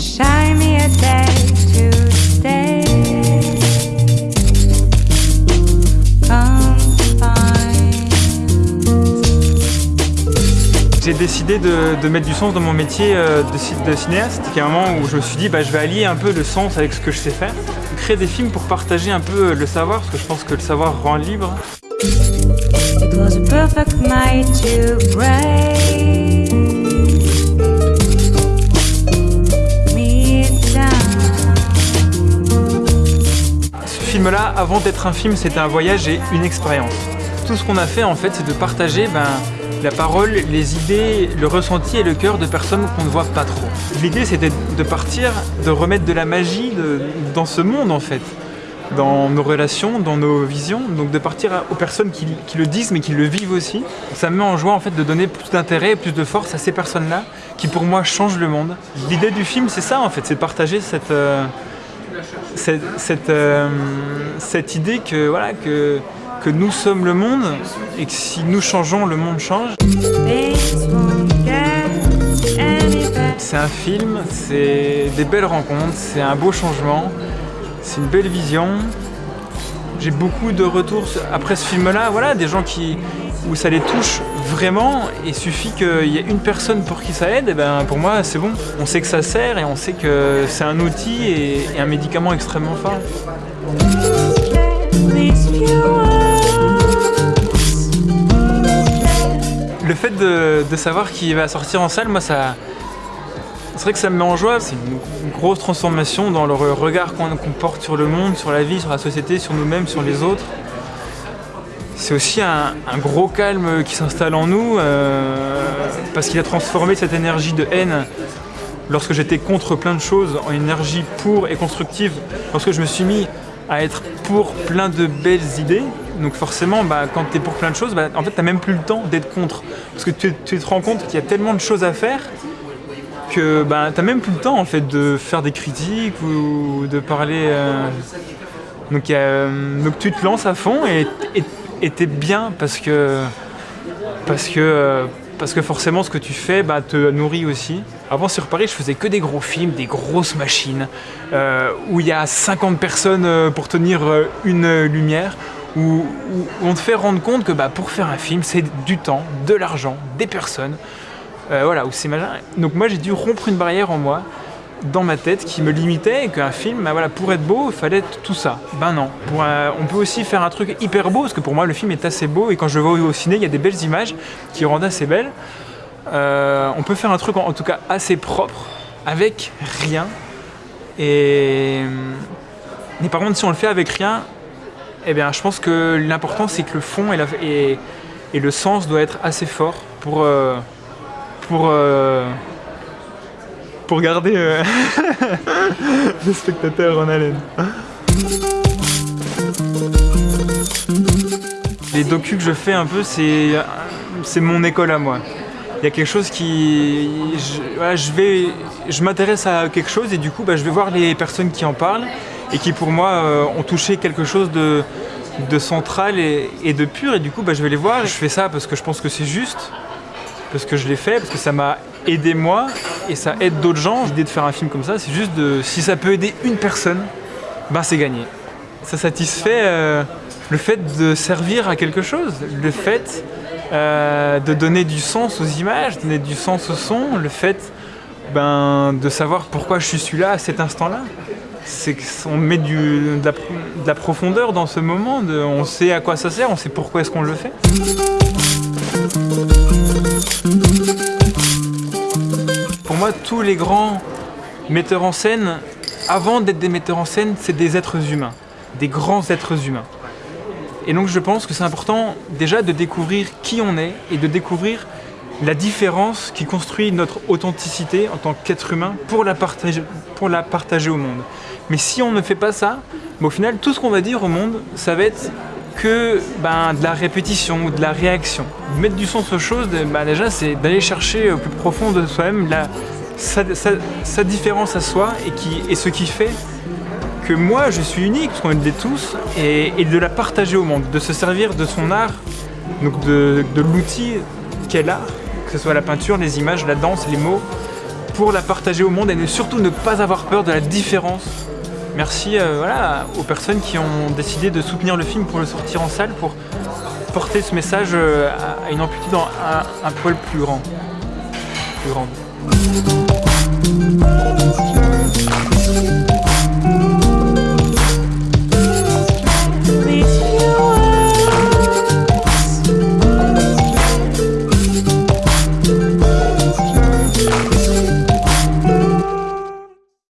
shine me a day to stay. J'ai décidé de, de mettre du sens dans mon métier euh, de, de cinéaste, qui est un moment où je me suis dit bah, je vais allier un peu le sens avec ce que je sais faire. Créer des films pour partager un peu le savoir, parce que je pense que le savoir rend libre. It was a perfect night to break film-là, avant d'être un film, c'était un voyage et une expérience. Tout ce qu'on a fait, en fait, c'est de partager ben, la parole, les idées, le ressenti et le cœur de personnes qu'on ne voit pas trop. L'idée, c'était de partir, de remettre de la magie dans ce monde, en fait. Dans nos relations, dans nos visions, donc de partir aux personnes qui, le disent mais qui le vivent aussi. Ça me met en joie en fait de donner plus d'intérêt, plus de force à ces personnes-là qui pour moi changent le monde. L'idée du film c'est ça en fait, c'est de partager cette, euh, cette, cette, euh, cette idée que, voilà, que, nous sommes le monde et que si nous changeons, le monde change. C'est un film, c'est des belles rencontres, c'est un beau changement, c'est une belle vision. J'ai beaucoup de retours après ce film-là, voilà, des gens qui, où ça les touche vraiment, et suffit qu'il y ait une personne pour qui ça aide, et ben pour moi c'est bon. On sait que ça sert et on sait que c'est un outil et, un médicament extrêmement fort. Le fait de, de savoir qu'il va sortir en salle, moi ça. C'est vrai que ça me met en joie, c'est une, grosse transformation dans le re- regard qu'on porte sur le monde, sur la vie, sur la société, sur nous-mêmes, sur les autres. C'est aussi un, gros calme qui s'installe en nous, euh, parce qu'il a transformé cette énergie de haine lorsque j'étais contre plein de choses en énergie pour et constructive, lorsque je me suis mis à être pour plein de belles idées, donc forcément, bah, quand tu es pour plein de choses, bah, en fait, tu même plus le temps d'être contre. Parce que tu te rends compte qu'il y a tellement de choses à faire que bah, tu même plus le temps en fait, de faire des critiques ou de parler. euh, Donc, euh, donc tu te lances à fond et t'es bien parce que parce que, euh, parce que forcément ce que tu fais bah, te nourrit aussi. Avant sur Paris je faisais que des gros films, des grosses machines, où il y a 50 personnes pour tenir une lumière, où, où on te fait rendre compte que bah, pour faire un film c'est du temps, de l'argent, des personnes. Euh, voilà, où c'est machin. Donc moi j'ai dû rompre une barrière en moi, dans ma tête, qui me limitait et qu'un film, bah, voilà, pour être beau, il fallait être tout ça. Ben non. On peut aussi faire un truc hyper beau, parce que pour moi le film est assez beau et quand je le vois au ciné, il y a des belles images qui rendent assez belles. Euh, on peut faire un truc en, tout cas assez propre, avec rien. Et, mais par contre, si on le fait avec rien, eh bien, je pense que l'important c'est que le fond et le sens doit être assez fort pour, euh, pour, euh, pour garder euh, le spectateur en haleine. Les docus que je fais un peu, c'est mon école à moi. Il y a quelque chose qui... Je vais... Je m'intéresse à quelque chose et du coup, bah, je vais voir les personnes qui en parlent et qui, pour moi, euh, ont touché quelque chose de, de central et, et de pur. Et du coup, bah, je vais les voir. Je fais ça parce que je pense que c'est juste, parce que je l'ai fait, parce que ça m'a aidé moi et ça aide d'autres gens. L'idée de faire un film comme ça, c'est juste de... Si ça peut aider une personne, ben c'est gagné. Ça satisfait euh, le fait de servir à quelque chose, le fait euh, de donner du sens aux images, donner du sens au son, le fait ben, de savoir pourquoi je suis celui-là à cet instant-là. C'est qu'on met de, la, de la profondeur dans ce moment, on sait à quoi ça sert, on sait pourquoi est-ce qu'on le fait. Tous les grands metteurs en scène, avant d'être des metteurs en scène, c'est des êtres humains, des grands êtres humains. Et donc je pense que c'est important déjà de découvrir qui on est et de découvrir la différence qui construit notre authenticité en tant qu'être humain pour la, partager, pour la partager au monde. Mais si on ne fait pas ça, au final, tout ce qu'on va dire au monde, ça va être que ben, de la répétition ou de la réaction. Mettre du sens aux choses, ben, déjà, c'est d'aller chercher au plus profond de soi-même la- sa, différence à soi et, qui, et ce qui fait que moi je suis unique, parce qu'on est tous, et, de la partager au monde, de se servir de son art, donc de, de l'outil qu'est l'art, que ce soit la peinture, les images, la danse, les mots, pour la partager au monde et surtout ne pas avoir peur de la différence. Merci euh, voilà, aux personnes qui ont décidé de soutenir le film pour le sortir en salle, pour porter ce message euh, à une amplitude un, un poil plus grand. Plus grande. Thank